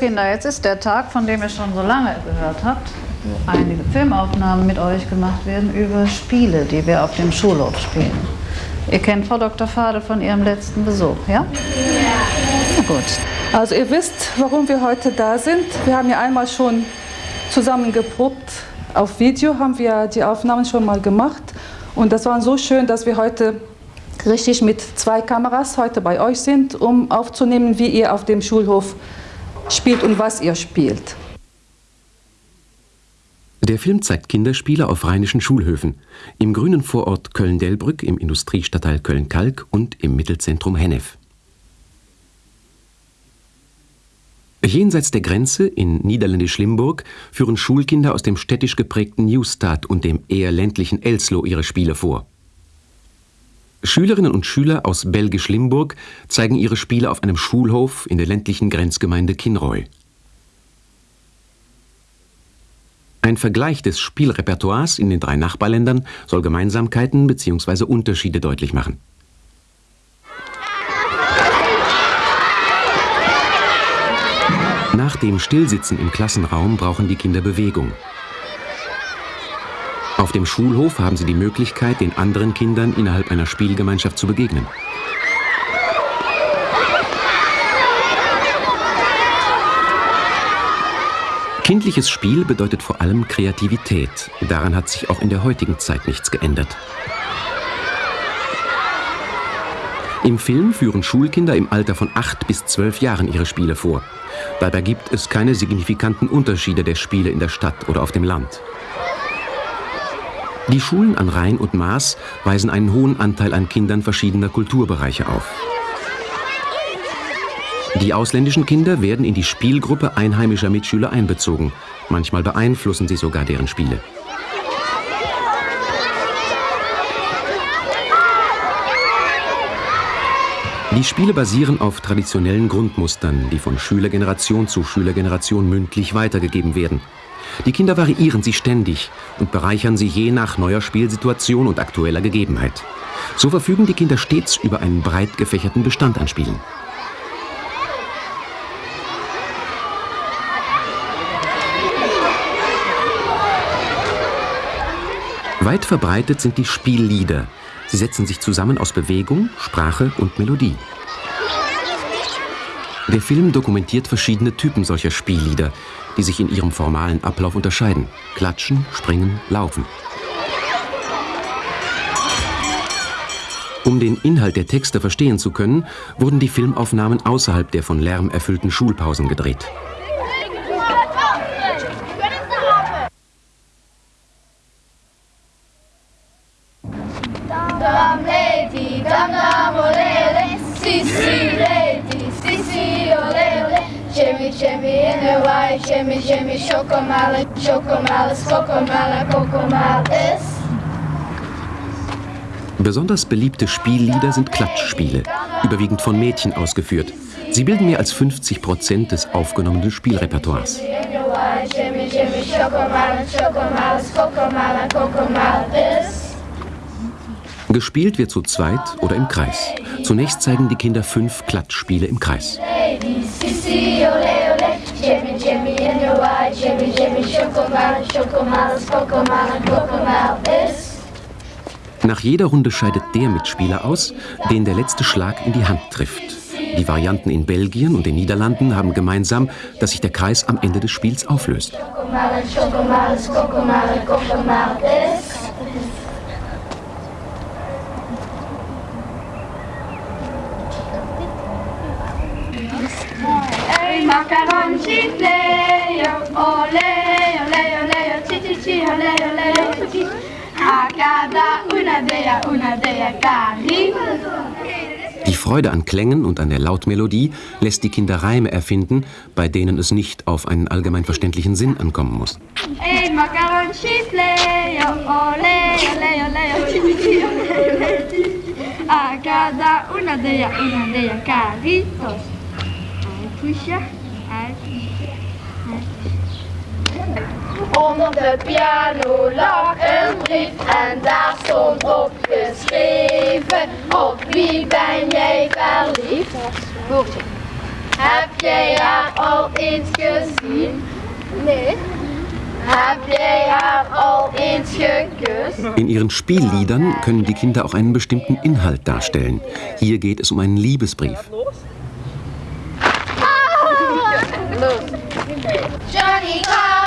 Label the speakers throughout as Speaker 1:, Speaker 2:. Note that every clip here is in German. Speaker 1: Kinder, jetzt ist der Tag, von dem ihr schon so lange gehört habt. wo Einige Filmaufnahmen mit euch gemacht werden über Spiele, die wir auf dem Schulhof spielen. Ihr kennt Frau Dr. Fade von ihrem letzten Besuch, ja? Ja. Na gut. Also ihr wisst, warum wir heute da sind. Wir haben ja einmal schon zusammen geprobt. Auf Video haben wir die Aufnahmen schon mal gemacht. Und das war so schön, dass wir heute richtig mit zwei Kameras heute bei euch sind, um aufzunehmen, wie ihr auf dem Schulhof spielt und was ihr spielt.
Speaker 2: Der Film zeigt Kinderspiele auf rheinischen Schulhöfen, im grünen Vorort Köln-Delbrück, im Industriestadtteil Köln-Kalk und im Mittelzentrum Hennef. Jenseits der Grenze, in Niederländisch-Limburg, führen Schulkinder aus dem städtisch geprägten Newstadt und dem eher ländlichen Elslo ihre Spiele vor. Schülerinnen und Schüler aus Belgisch-Limburg zeigen ihre Spiele auf einem Schulhof in der ländlichen Grenzgemeinde Kinroy. Ein Vergleich des Spielrepertoires in den drei Nachbarländern soll Gemeinsamkeiten bzw. Unterschiede deutlich machen. Nach dem Stillsitzen im Klassenraum brauchen die Kinder Bewegung. Auf dem Schulhof haben sie die Möglichkeit, den anderen Kindern innerhalb einer Spielgemeinschaft zu begegnen. Kindliches Spiel bedeutet vor allem Kreativität. Daran hat sich auch in der heutigen Zeit nichts geändert. Im Film führen Schulkinder im Alter von 8 bis 12 Jahren ihre Spiele vor. Dabei gibt es keine signifikanten Unterschiede der Spiele in der Stadt oder auf dem Land. Die Schulen an Rhein und Maas weisen einen hohen Anteil an Kindern verschiedener Kulturbereiche auf. Die ausländischen Kinder werden in die Spielgruppe einheimischer Mitschüler einbezogen. Manchmal beeinflussen sie sogar deren Spiele. Die Spiele basieren auf traditionellen Grundmustern, die von Schülergeneration zu Schülergeneration mündlich weitergegeben werden. Die Kinder variieren sie ständig und bereichern sie je nach neuer Spielsituation und aktueller Gegebenheit. So verfügen die Kinder stets über einen breit gefächerten Bestand an Spielen. Weit verbreitet sind die Spiellieder. Sie setzen sich zusammen aus Bewegung, Sprache und Melodie. Der Film dokumentiert verschiedene Typen solcher Spiellieder, die sich in ihrem formalen Ablauf unterscheiden. Klatschen, springen, laufen. Um den Inhalt der Texte verstehen zu können, wurden die Filmaufnahmen außerhalb der von Lärm erfüllten Schulpausen gedreht.
Speaker 3: Dam lady, dam dam olele, si si. shimmy in the white, shimmy, shimmy, chocomala, chocomalas, cocomala, cocomalas.
Speaker 2: Besonders beliebte Spiellieder sind Klatschspiele, überwiegend von Mädchen ausgeführt. Sie bilden mehr als 50 Prozent des aufgenommenen Spielrepertoires. Gespielt wird zu zweit oder im Kreis. Zunächst zeigen die Kinder fünf Klatschspiele im Kreis. Ladies,
Speaker 3: right, jibby jibby, Schokomel,
Speaker 2: Schokomel, Schokomel, ist. Nach jeder Runde scheidet der Mitspieler aus, den der letzte Schlag in die Hand trifft. Die Varianten in Belgien und den Niederlanden haben gemeinsam, dass sich der Kreis am Ende des Spiels auflöst.
Speaker 3: Schokomel, Schokomel, Schokomel, Schokomel ist. Makaron chitleyo, ole, ole, ole, chichichi, ole, ole, ole, Agada, una dea, una dea, cari.
Speaker 2: Die Freude an Klängen und an der Lautmelodie lässt die Kinder Reime erfinden, bei denen es nicht auf einen allgemein verständlichen Sinn ankommen muss.
Speaker 3: Ey, Makaron chitleyo, ole, ole, ole, chichichi, ole, ole, chichichi. a cada una de una de ellas, caritos. Ay, Onder de piano lag een brief en daar stond op geschreven Op wie ben jij verliefd? Hoortje. Heb jij haar al eens gezien? Nee. Heb jij haar al eens geküsst?
Speaker 2: In ihren Spielliedern können die Kinder auch einen bestimmten Inhalt darstellen. Hier geht es um einen Liebesbrief.
Speaker 1: Ah!
Speaker 3: Johnny Carr!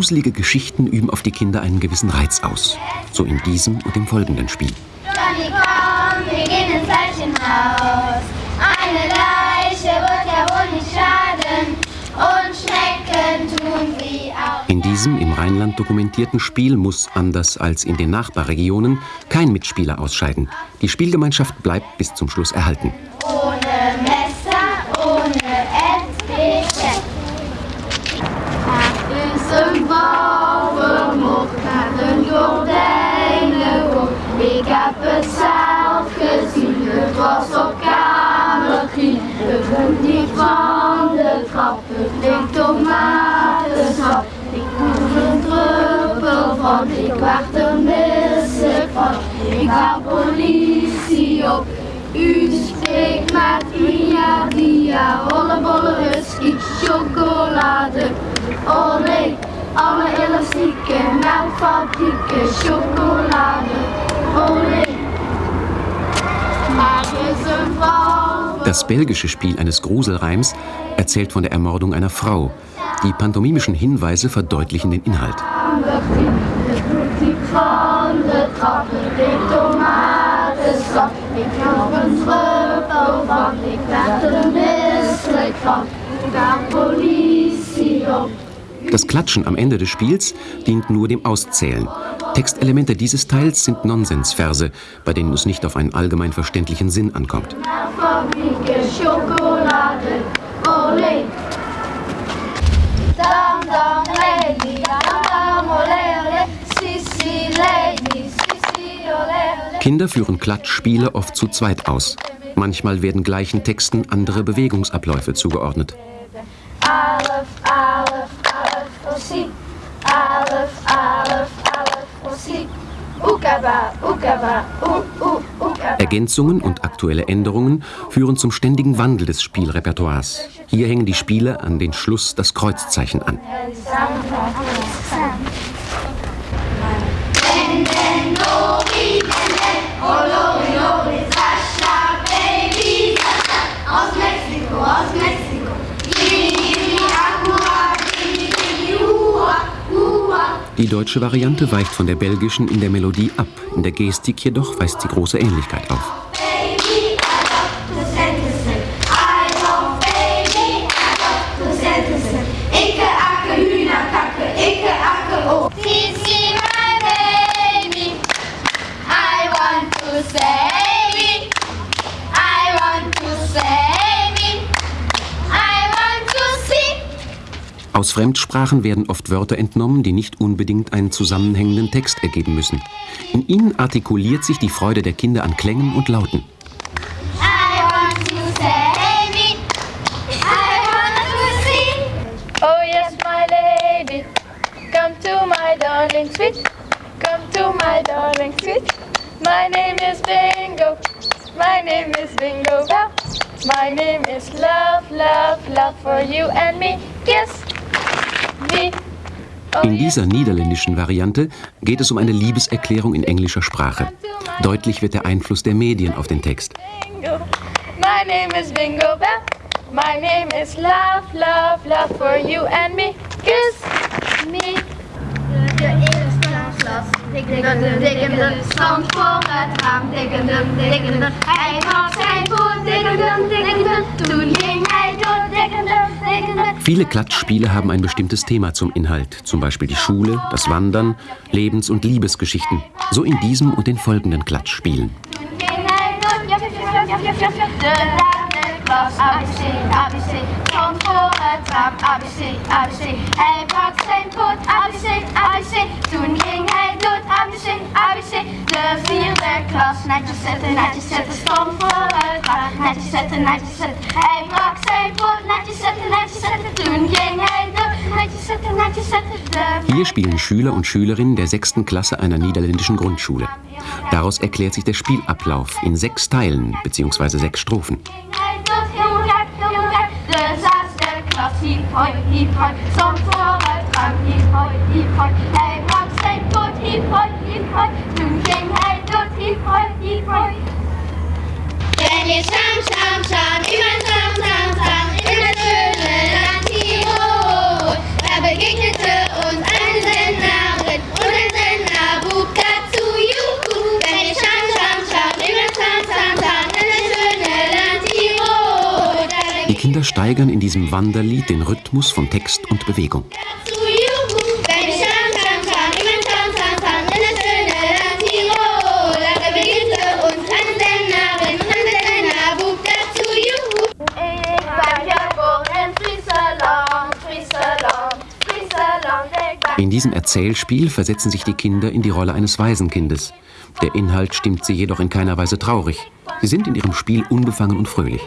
Speaker 2: Gruselige Geschichten üben auf die Kinder einen gewissen Reiz aus. So in diesem und dem folgenden Spiel.
Speaker 3: Johnny, komm, wir gehen ins Leichenhaus. Eine Leiche wird ja
Speaker 2: wohl nicht schaden. Und Schnecken tun sie auch. In diesem im Rheinland dokumentierten Spiel muss, anders als in den Nachbarregionen, kein Mitspieler ausscheiden. Die Spielgemeinschaft bleibt bis zum Schluss erhalten.
Speaker 3: Oh. vermocht naar de gordijnen Ik heb het zelf gezien, het was op kamer 3. De vloed van de trap, het ligt op Ik voel een druppel van, ik wacht er misselijk van. Ik ga politie op, u spreekt met dia Dia, hollebolle Ik chocolade. Oh Alle elastieken, melkfabrieken, chocolade, olé.
Speaker 2: Das belgische Spiel eines Gruselreims erzählt von der Ermordung einer Frau. Die pantomimischen Hinweise verdeutlichen den Inhalt. Ich das Klatschen am Ende des Spiels dient nur dem Auszählen. Textelemente dieses Teils sind Nonsensverse, bei denen es nicht auf einen allgemein verständlichen Sinn ankommt. Kinder führen Klatschspiele oft zu zweit aus. Manchmal werden gleichen Texten andere Bewegungsabläufe zugeordnet.
Speaker 3: Aleph, Aleph, Musik. Alef, Alef, Alef, Musik.
Speaker 2: Ergänzungen und aktuelle Änderungen führen zum ständigen Wandel des Spielrepertoires. Hier hängen die Spieler an den Schluss das Kreuzzeichen an. Die deutsche Variante weicht von der belgischen in der Melodie ab, in der Gestik jedoch weist sie große Ähnlichkeit auf. Aus Fremdsprachen werden oft Wörter entnommen, die nicht unbedingt einen zusammenhängenden Text ergeben müssen. In ihnen artikuliert sich die Freude der Kinder an Klängen und Lauten.
Speaker 3: I I want want to to to say Oh yes, my my Come darling sweet, come to my darling sweet. My name is Bingo, my name is Bingo My name is love, love, love for you and me. Yes,
Speaker 2: in dieser niederländischen Variante geht es um eine Liebeserklärung in englischer Sprache. Deutlich wird der Einfluss der Medien auf den Text.
Speaker 3: My name is Bingo Bell. My name is Love, Love, Love for you and me. Kiss me. Your ears love, love. stond voor het raam. Dikkendum, dikkendum, hij was zijn voet. Dikkendum, dikkendum, toen ging hij
Speaker 2: Viele Klatschspiele haben ein bestimmtes Thema zum Inhalt, zum Beispiel die Schule, das Wandern, Lebens- und Liebesgeschichten, so in diesem und den folgenden Klatschspielen.
Speaker 3: Hey, ABC, ABC. De vierde klas. Netjes
Speaker 2: Hier spielen Schüler und Schülerinnen der sechsten Klasse einer niederländischen Grundschule. Daraus erklärt sich der Spielablauf in sechs Teilen bzw. sechs Strophen.
Speaker 3: Hey. ที่คอยที่คอยถึงเก่งให้ยอดที่คอยที่คอยแกนี่ช้ำช้ำช้ำที่มันช้ำช้ำช้ำที่มันเจอเลยรักที่โอ้แต่ไปกิ๊กเธออุ่นอันเซนนาเกิดอุ่นอันเซนนาบุกกัดซูยูคูแกนี่ช้ำช
Speaker 2: ้ำช้ำที่มันช้ำช้ำช้ำ Die Kinder steigern in diesem Wanderlied den Rhythmus von Text und Bewegung. diesem Erzählspiel versetzen sich die Kinder in die Rolle eines Waisenkindes. Der Inhalt stimmt sie jedoch in keiner Weise traurig. Sie sind in ihrem Spiel unbefangen und fröhlich.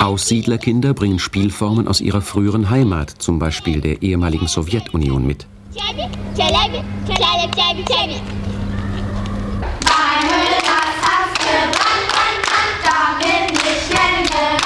Speaker 2: Aussiedlerkinder bringen Spielformen aus ihrer früheren Heimat, zum Beispiel der ehemaligen Sowjetunion, mit.
Speaker 3: Meine Höhle, das hast du, wann, wann, da bin ich kennengelernt.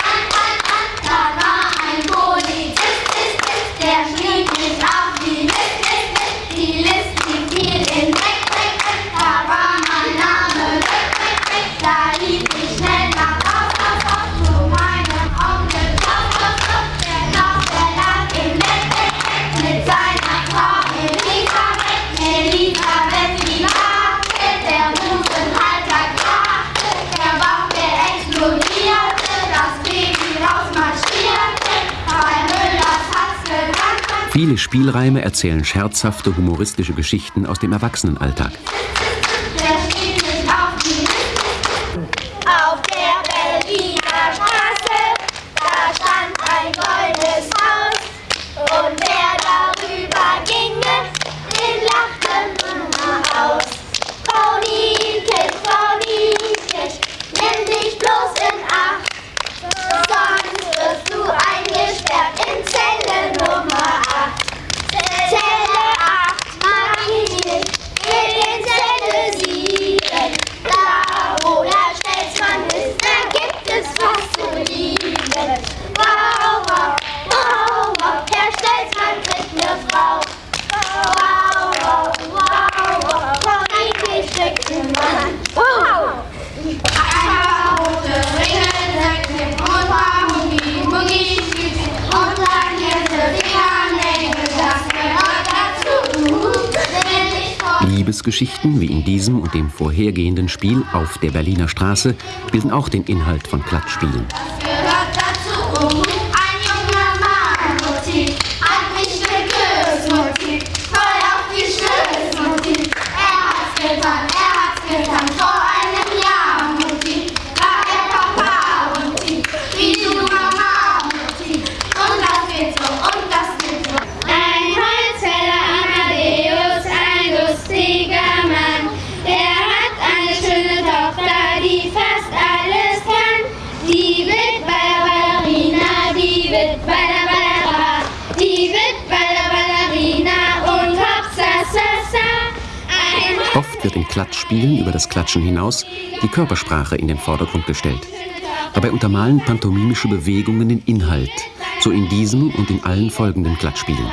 Speaker 2: Viele Spielreime erzählen scherzhafte, humoristische Geschichten aus dem Erwachsenenalltag. Erlebnisgeschichten wie in diesem und dem vorhergehenden Spiel auf der Berliner Straße bilden auch den Inhalt von Klatschspielen. den Klatschspielen über das Klatschen hinaus die Körpersprache in den Vordergrund gestellt. Dabei untermalen pantomimische Bewegungen den Inhalt, so in diesem und in allen folgenden Klatschspielen.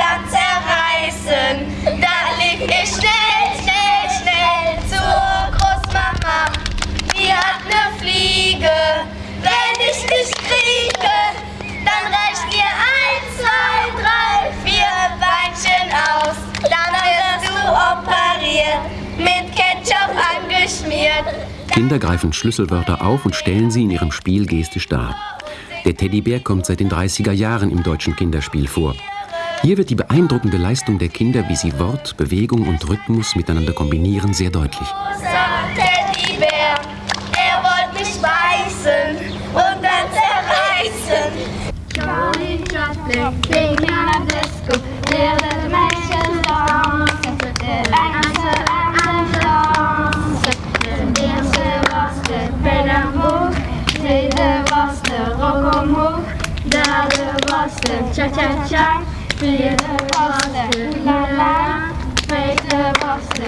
Speaker 2: Kinder greifen Schlüsselwörter auf und stellen sie in ihrem Spiel gestisch dar. Der Teddybär kommt seit den 30er Jahren im deutschen Kinderspiel vor. Hier wird die beeindruckende Leistung der Kinder, wie sie Wort, Bewegung und Rhythmus miteinander kombinieren, sehr deutlich.
Speaker 3: Wyjechamy mostem, cia cia cia Wyjemy mostem, la la Wejdę mostem,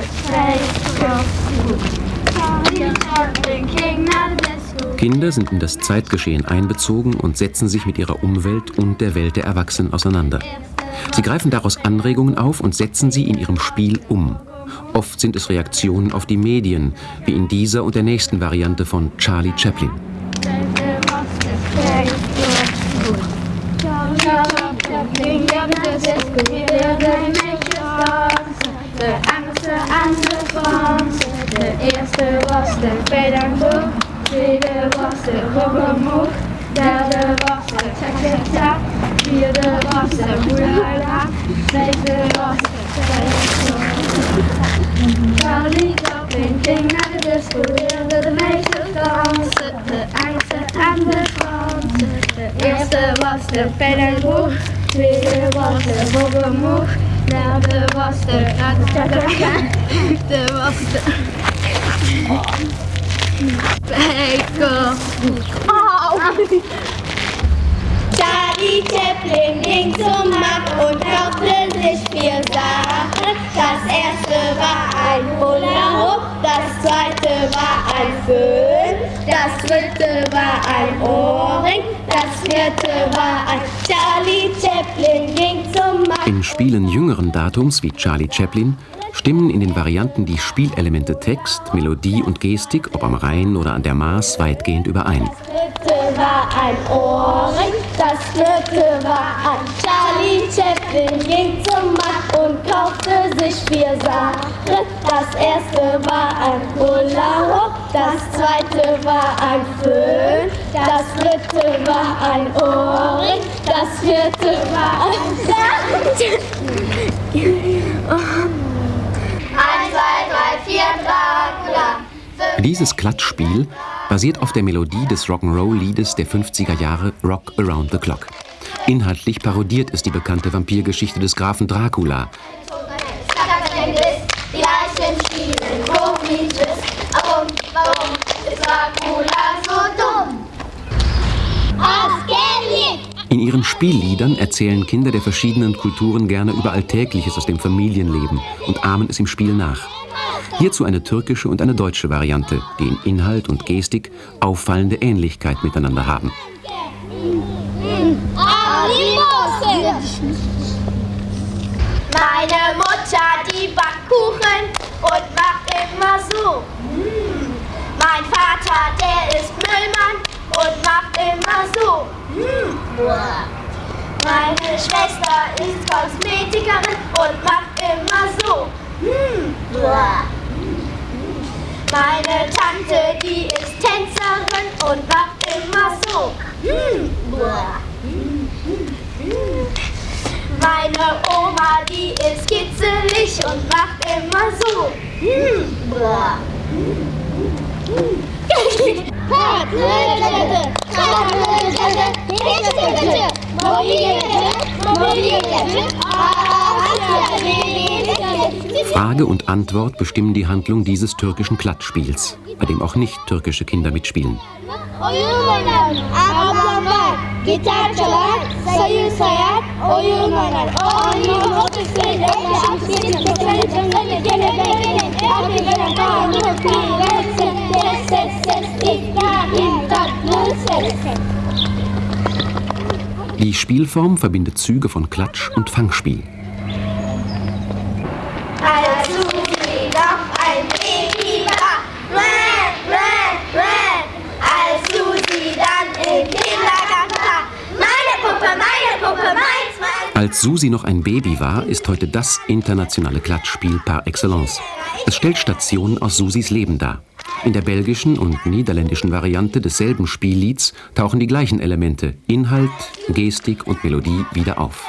Speaker 2: Kinder sind in das Zeitgeschehen einbezogen und setzen sich mit ihrer Umwelt und der Welt der Erwachsenen auseinander. Sie greifen daraus Anregungen auf und setzen sie in ihrem Spiel um. Oft sind es Reaktionen auf die Medien, wie in dieser und der nächsten Variante von Charlie Chaplin.
Speaker 3: ging weer de zes, combineerde met De Engelse en de Franse. De eerste was de pedagoog, tweede was de robbermoog, derde was de secretair, vierde was de moederaar, vijfde was de Charlie Chaplin ging naar de disco, leerde de meisjes dansen, de Engelse en de Franse.
Speaker 2: De eerste was
Speaker 3: de pedagoog. Tweede was er Bob omhoog. Derde was er Ratatata. De was er... Pekko. Oh. Charlie Chaplin ging zum Markt und kaufte sich vier Sachen. Das erste war ein Hula-Hoop, das zweite war ein Föhn, das dritte war ein Ohrring, das vierte war ein Charlie Chaplin ging zum
Speaker 2: Markt. In Spielen jüngeren Datums wie Charlie Chaplin stimmen in den Varianten die Spielelemente Text, Melodie und Gestik, ob am Rhein oder an der Maas, weitgehend überein. Das
Speaker 3: dritte war ein Ohrring, das vierte war ein Charlie Chaplin, ging zum Markt und kaufte sich vier Sachen. Das erste war ein Hula Hoop, das zweite war ein Föhn, das dritte war ein Ohrring, das vierte war ein Sand. Eins, zwei, drei, vier, Dracula.
Speaker 2: Dieses Klatschspiel basiert auf der Melodie des Rock'n'Roll-Liedes der 50er Jahre Rock Around the Clock. Inhaltlich parodiert es die bekannte Vampirgeschichte des Grafen Dracula.
Speaker 3: Die Leichen spielen komisches, warum, warum ist Dracula
Speaker 2: In ihren Spielliedern erzählen Kinder der verschiedenen Kulturen gerne über Alltägliches aus dem Familienleben und ahmen es im Spiel nach. Hierzu eine türkische und eine deutsche Variante, die in Inhalt und Gestik auffallende Ähnlichkeit miteinander haben.
Speaker 3: Meine Mutter, die backt Kuchen und macht immer so. Mein Vater, der ist Müllmann und macht immer so. Hm. Meine Schwester ist Kosmetikerin und macht immer so hm. Meine Tante, die ist Tänzerin und macht immer so hm. Meine Oma, die ist kitzelig und macht immer so.
Speaker 2: Frage und Antwort bestimmen die Handlung dieses türkischen Klatschspiels, bei dem auch nicht türkische Kinder mitspielen.
Speaker 3: Gitar çalar, sayı sayar, oyun oynar. O
Speaker 2: Die Spielform verbindet Züge von Klatsch und Fangspiel. Als Susi noch ein Baby war, ist heute das internationale Klatschspiel par excellence. Es stellt Stationen aus Susis Leben dar. In der belgischen und niederländischen Variante desselben Spiellieds tauchen die gleichen Elemente, Inhalt, Gestik und Melodie wieder auf.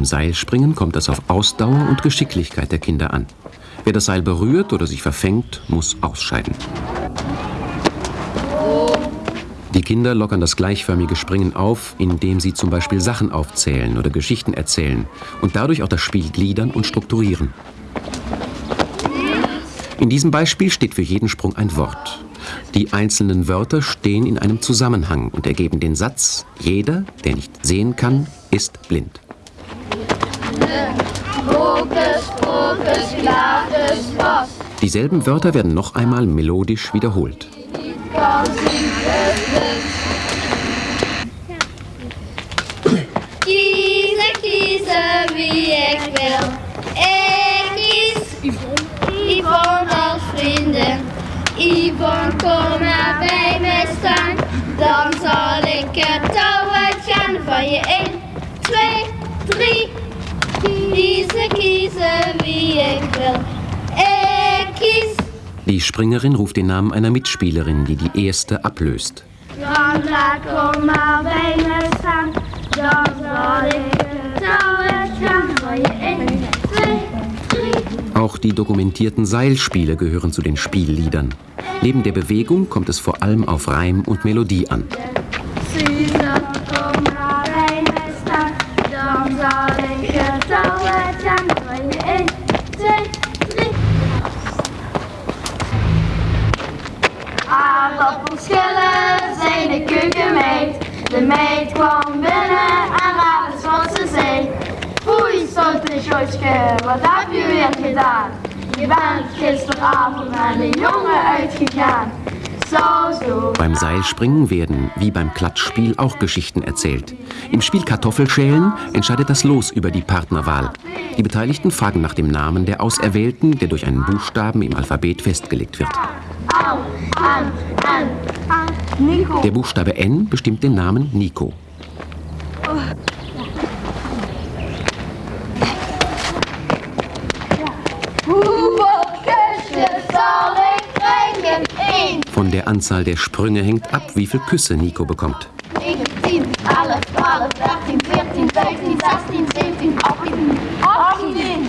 Speaker 2: Beim Seilspringen kommt es auf Ausdauer und Geschicklichkeit der Kinder an. Wer das Seil berührt oder sich verfängt, muss ausscheiden. Die Kinder lockern das gleichförmige Springen auf, indem sie zum Beispiel Sachen aufzählen oder Geschichten erzählen und dadurch auch das Spiel gliedern und strukturieren. In diesem Beispiel steht für jeden Sprung ein Wort. Die einzelnen Wörter stehen in einem Zusammenhang und ergeben den Satz, jeder, der nicht sehen kann, ist blind.
Speaker 1: Gnade,
Speaker 3: Hokus Pokus Glatus
Speaker 2: Dieselben Wörter werden noch einmal melodisch wiederholt.
Speaker 3: Kieze, kieze, wie ich will. Ich kies Yvonne als vrienden. Yvonne, kom maar bij mij staan. Dan zal ik het touwtje aan van 1, 2, 3, Wiese Kiese wie ich will.
Speaker 2: Die Springerin ruft den Namen einer Mitspielerin, die die erste ablöst. Auch die dokumentierten Seilspiele gehören zu den Spielliedern. Neben der Bewegung kommt es vor allem auf Reim und Melodie an.
Speaker 3: komm, wat verschillen zijn de keukenmeid. De meid kwam binnen en raad wat ze zei. Foei, stotte Josje, wat heb je weer gedaan? Je bent gisteravond naar de jongen uitgegaan.
Speaker 2: Beim Seilspringen werden, wie beim Klatschspiel, auch Geschichten erzählt. Im Spiel Kartoffelschälen entscheidet das Los über die Partnerwahl. Die Beteiligten fragen nach dem Namen der Auserwählten, der durch einen Buchstaben im Alphabet festgelegt wird.
Speaker 3: Au. Der
Speaker 2: Buchstabe N bestimmt den Namen Nico. Von der Anzahl der Sprünge hängt ab, wie viel Küsse Nico bekommt.
Speaker 3: 10, 11, 12, 13, 14, 15, 16, 17, 18, 18.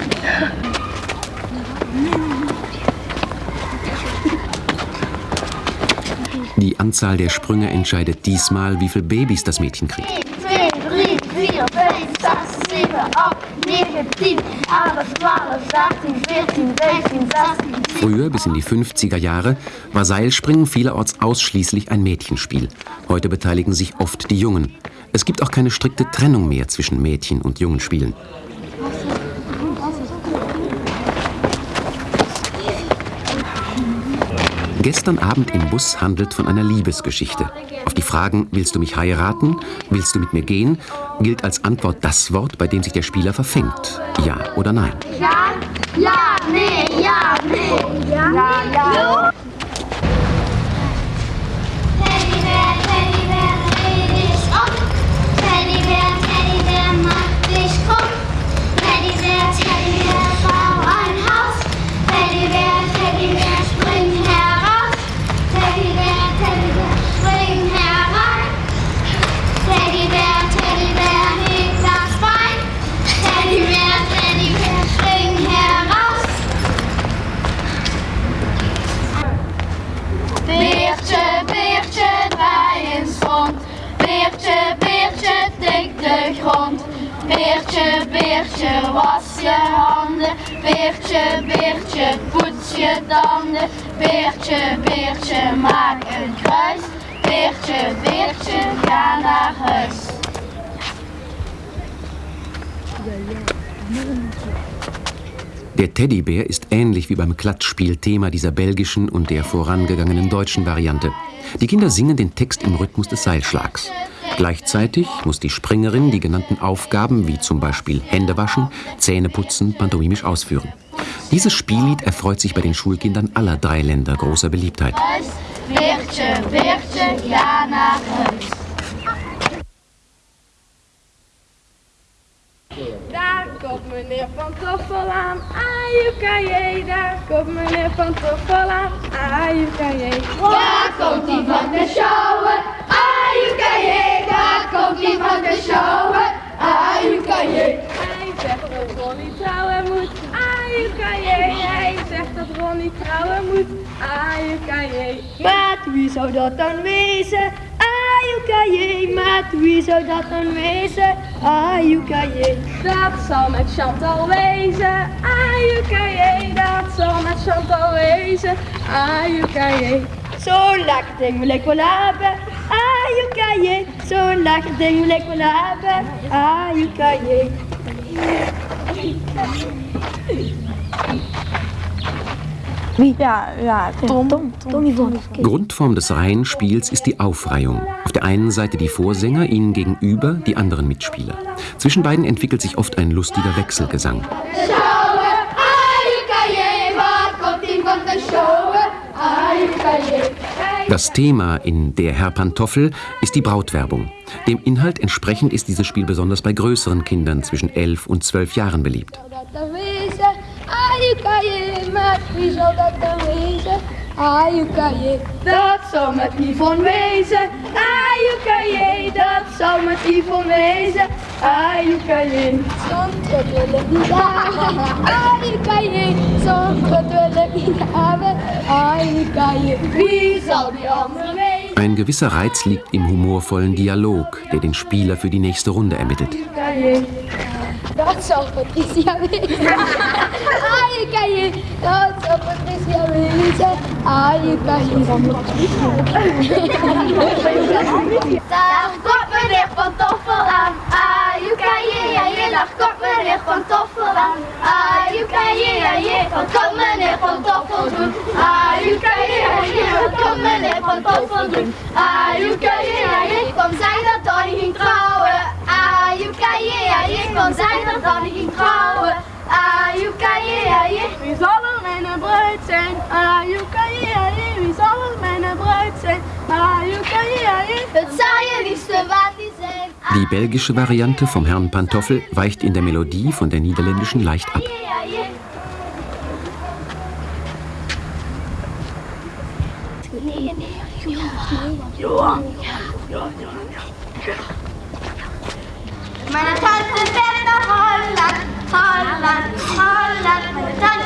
Speaker 2: Anzahl der Sprünge entscheidet diesmal, wie viele Babys das Mädchen kriegt. Früher, bis in die 50er Jahre, war Seilspringen vielerorts ausschließlich ein Mädchenspiel. Heute beteiligen sich oft die Jungen. Es gibt auch keine strikte Trennung mehr zwischen Mädchen- und Jungenspielen. Gestern Abend im Bus handelt von einer Liebesgeschichte. Auf die Fragen, willst du mich heiraten, willst du mit mir gehen, gilt als Antwort das Wort, bei dem sich der Spieler verfängt. Ja oder nein?
Speaker 3: Ja, ja, nee, ja, nee, ja, ja, ja. komt. Beertje, beertje, was je handen. Beertje, beertje, poets je tanden. Beertje, beertje, maak een kruis. Beertje, beertje, ga naar huis.
Speaker 2: Der Teddybär ist ähnlich wie beim Klatschspiel Thema dieser belgischen und der vorangegangenen deutschen Variante. Die Kinder singen den Text im Rhythmus des Seilschlags. Gleichzeitig muss die Springerin die genannten Aufgaben wie zum Beispiel Hände waschen, Zähne putzen, pantomimisch ausführen. Dieses Spiellied erfreut sich bei den Schulkindern aller drei Länder großer Beliebtheit.
Speaker 3: Wirtje, wirtje, ja nach huis. Daar komt meneer Van Toffel aan, ah, AUKJ. Daar komt meneer Van Toffel aan, ah, AUKJ. Waar komt die van de Schouwen, je, daar komt iemand te sjouwen. je, Hij zegt dat Ronnie trouwen moet. je, Hij zegt dat Ronnie trouwen moet. je, Maat, wie zou dat dan wezen? je, maat, wie zou dat dan wezen? je, Dat zal met Chantal wezen. je, dat zal met Chantal wezen. je, Zo lekker ding wil ik wel hebben. ajukaje, zo'n lekker ding wil ik willen hebben. Ajukaje. Wie? Ja, ja, Tom. Tom,
Speaker 2: Grundform des Reihenspiels ist die Aufreihung. Auf der einen Seite die Vorsänger, ihnen gegenüber die anderen Mitspieler. Zwischen beiden entwickelt sich oft ein lustiger Wechselgesang.
Speaker 1: Schaue, ajukaje, was kommt ihm von der Schaue, ajukaje.
Speaker 2: Das Thema in Der Herr Pantoffel ist die Brautwerbung. Dem Inhalt entsprechend ist dieses Spiel besonders bei größeren Kindern zwischen elf und zwölf Jahren beliebt. Ein gewisser Reiz liegt im humorvollen Dialog, der den Spieler für die nächste Runde ermittelt.
Speaker 3: Das Das Das ist ist Patricia Patricia ja, komt meneer Van Toffel aan. je ja, je wat komt meneer Van Toffel doen? Ajuka, ja, ja, wat komt meneer Van Toffel
Speaker 1: doen? je ja, je
Speaker 3: kon zijn dat Donnie ging trouwen. je ja, je kon zijn dat Donnie ging trouwen. je ja, je wie zal er mijn bruid zijn? je ja, je wie zal er
Speaker 2: Die belgische Variante vom Herrn Pantoffel weicht in der Melodie von der niederländischen leicht ab.
Speaker 3: Meine Tante fährt nach Holland, Holland, Holland, meine Tante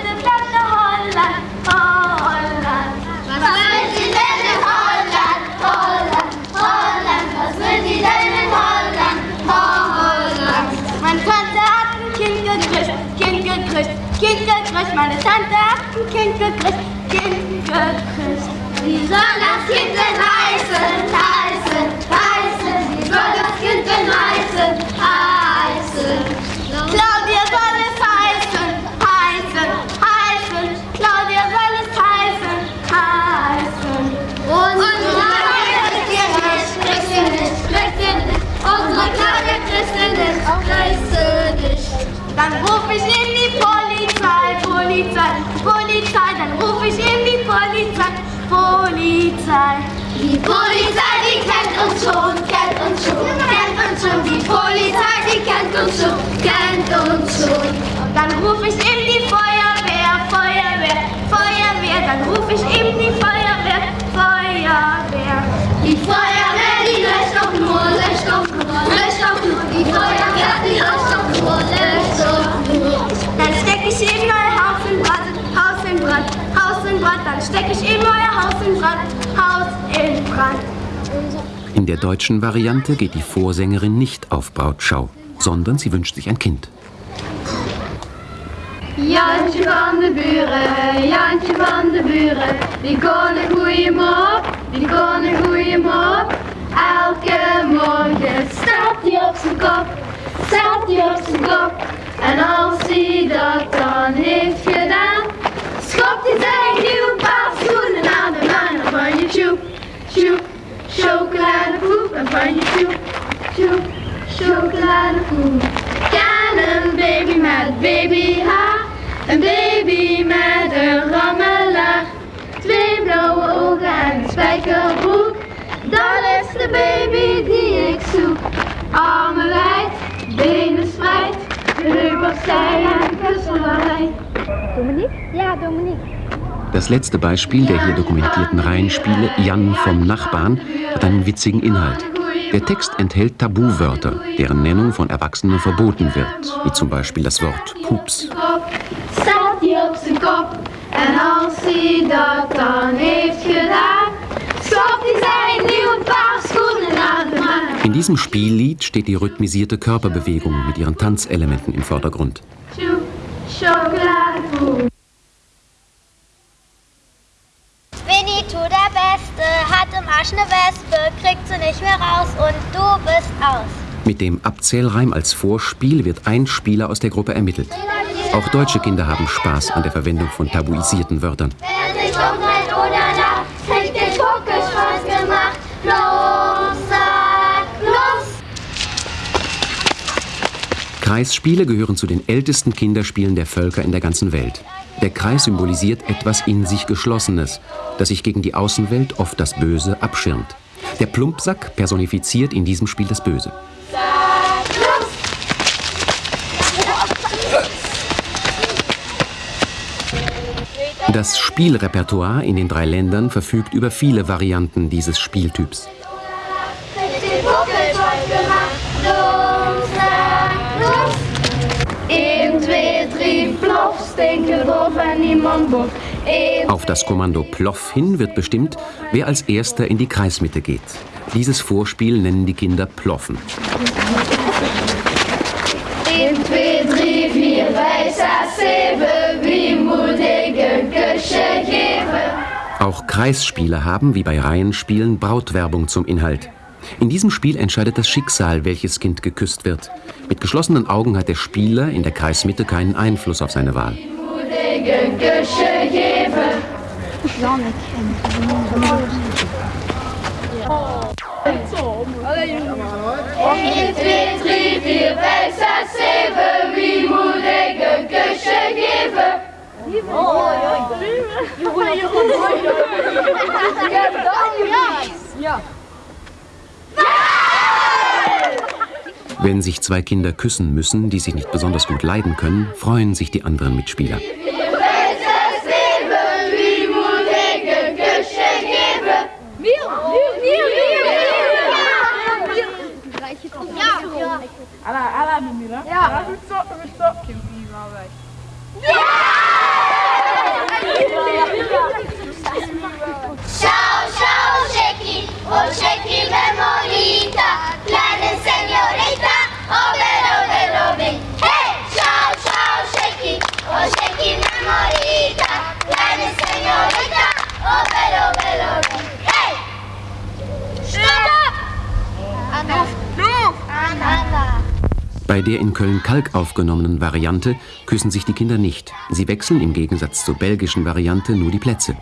Speaker 3: ein Kindergartenkind gekriegt, Kind gekriegt. Wie soll das Kind denn heißen, heißen, heißen? Wie soll das Kind denn heißen, heißen? Claudia soll es heißen, heißen, heißen. Claudia soll es heißen, heißen. Und, und Claudia Christin ist, Christin Unsere Claudia Christin ist, Christin Dann ruf ich nicht. Polizei, Polizei, dann ruf ich in die Polizei, Polizei. Die Polizei, die kennt uns schon, kennt uns schon, kennt uns schon. Die Polizei, die kennt uns schon, kennt uns schon. Und dann ruf ich in die Feuerwehr, Feuerwehr, Feuerwehr. Dann ruf ich in die Feuerwehr, Feuerwehr. Die Feuerwehr, die löscht doch nur, löscht doch nur, löscht doch nur. Die Feuerwehr. stecke ich eben euer Haus in Brand. Haus in Brand.
Speaker 2: In der deutschen Variante geht die Vorsängerin nicht auf Brautschau, sondern sie wünscht sich ein Kind.
Speaker 3: Jantje van de Buren, Jantje van de Buren, die kon een goeie mop, die kon een goeie mop. Elke morgen staat hij op zijn kop, staat hij op zijn kop. En als hij dat dan heeft gedaan, Stopt die zijn nieuwe paal schoenen aan de en van je tjoep, tjoep, chocoladepoep en van je tjoep, tjoep, chocoladepoep. Kan een baby met baby Een baby met een rammelaar. Twee blauwe ogen en een spijkerbroek. Dat is de baby die ik zoek. Armen wijd, benen spreid. Dominik? Ja, Dominik.
Speaker 2: Das letzte Beispiel der hier dokumentierten Reihenspiele, Jan vom Nachbarn, hat einen witzigen Inhalt. Der Text enthält Tabuwörter, deren Nennung von Erwachsenen verboten wird, wie zum Beispiel das Wort
Speaker 3: Pups. En als hij dat dan heeft gedaan, stopt hij
Speaker 2: in diesem Spiellied steht die rhythmisierte Körperbewegung mit ihren Tanzelementen im Vordergrund.
Speaker 3: Winnie-Tu, der Beste hat im Arsch eine Wespe, kriegt sie nicht mehr raus und du bist aus.
Speaker 2: Mit dem Abzählreim als Vorspiel wird ein Spieler aus der Gruppe ermittelt. Auch deutsche Kinder haben Spaß an der Verwendung von tabuisierten Wörtern. Wer sich Kreisspiele gehören zu den ältesten Kinderspielen der Völker in der ganzen Welt. Der Kreis symbolisiert etwas in sich Geschlossenes, das sich gegen die Außenwelt, oft das Böse, abschirmt. Der Plumpsack personifiziert in diesem Spiel das Böse. Das Spielrepertoire in den drei Ländern verfügt über viele Varianten dieses Spieltyps. Auf das Kommando Ploff hin wird bestimmt, wer als erster in die Kreismitte geht. Dieses Vorspiel nennen die Kinder Ploffen. Auch Kreisspiele haben, wie bei Reihenspielen, Brautwerbung zum Inhalt. In diesem Spiel entscheidet das Schicksal, welches Kind geküsst wird. Mit geschlossenen Augen hat der Spieler in der Kreismitte keinen Einfluss auf seine Wahl.
Speaker 3: Regengeschirr Jever. Sonne kennt Petri, besser sehen, wie mu Regengeschirr Jever.
Speaker 2: Wenn sich zwei Kinder küssen müssen, die sich nicht besonders gut leiden können, freuen sich die anderen Mitspieler.
Speaker 3: Ja. ja. Goed zo, goed zo. Ik Ja!
Speaker 2: der in Köln-Kalk aufgenommenen Variante küssen sich die Kinder nicht. Sie wechseln im Gegensatz zur belgischen Variante nur die Plätze.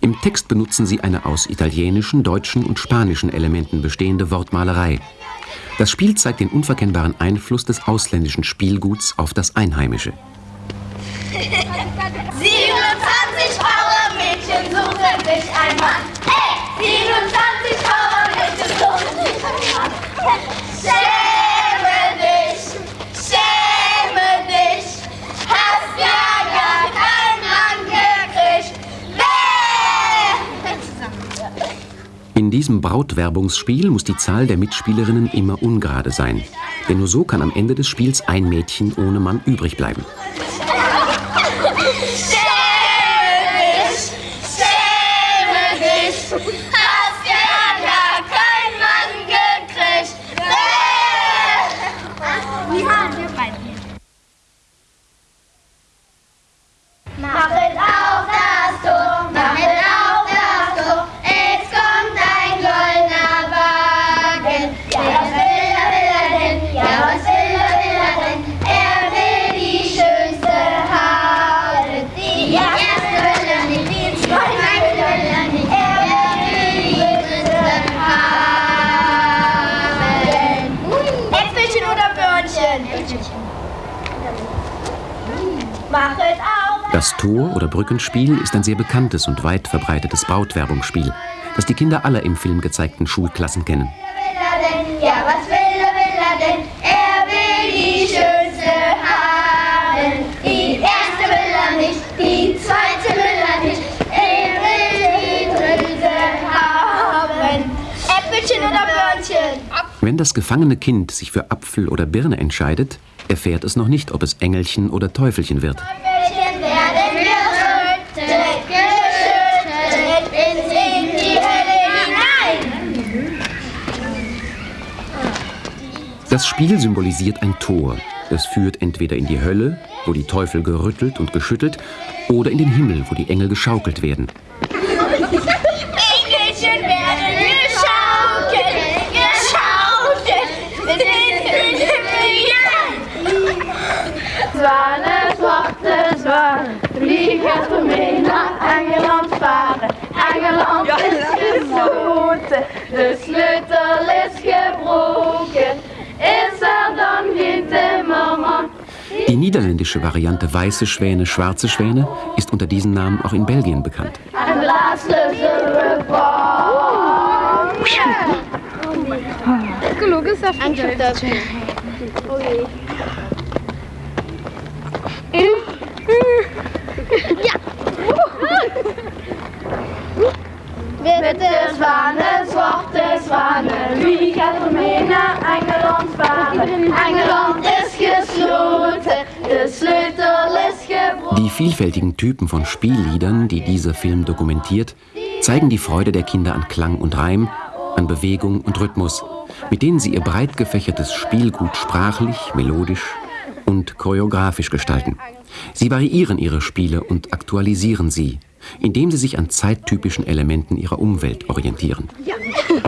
Speaker 2: Im Text benutzen sie eine aus italienischen, deutschen und spanischen Elementen bestehende Wortmalerei. Das Spiel zeigt den unverkennbaren Einfluss des ausländischen Spielguts auf das Einheimische.
Speaker 3: 27 Powermädchen suchen sich ein Mann. Hey, 27 Powermädchen suchen sich ein Mann.
Speaker 2: In diesem Brautwerbungsspiel muss die Zahl der Mitspielerinnen immer ungerade sein. Denn nur so kann am Ende des Spiels ein Mädchen ohne Mann übrig bleiben. Glockenspiel ist ein sehr bekanntes und weit verbreitetes Brautwerbungsspiel, das die Kinder aller im Film gezeigten Schulklassen kennen. Wenn das gefangene Kind sich für Apfel oder Birne entscheidet, erfährt es noch nicht, ob es Engelchen oder Teufelchen wird. Das Spiel symbolisiert ein Tor. Es führt entweder in die Hölle, wo die Teufel gerüttelt und geschüttelt, oder in den Himmel, wo die Engel geschaukelt werden. niederländische Variante Weiße Schwäne, Schwarze Schwäne ist unter diesem Namen auch in Belgien bekannt.
Speaker 3: Ja. Witte Schwaneswort zwanen. Wie gaat er mee naar Engeland varen? Engeland is gesloten, de sleutel is Die vielfältigen
Speaker 2: Typen von Spielliedern, die dieser Film dokumentiert, zeigen die Freude der Kinder an Klang und Reim, an Bewegung und Rhythmus, mit denen sie ihr breit gefächertes Spielgut sprachlich, melodisch und choreografisch gestalten. Sie variieren ihre Spiele und aktualisieren sie, indem sie sich an zeittypischen Elementen ihrer Umwelt orientieren.
Speaker 1: Ja.